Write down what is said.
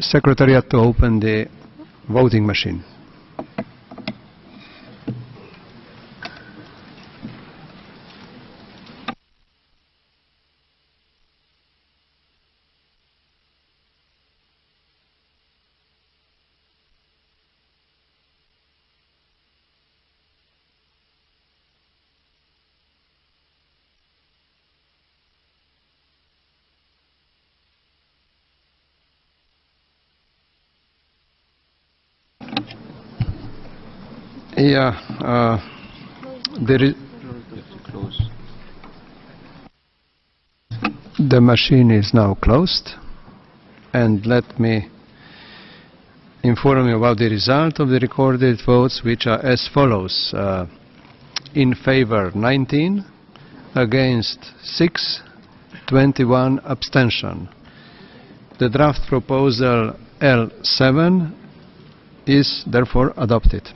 Secretariat to open the voting machine. Yeah, uh, there is, the machine is now closed, and let me inform you about the result of the recorded votes, which are as follows. Uh, in favor 19, against 6, 21 abstention. The draft proposal L7 is therefore adopted.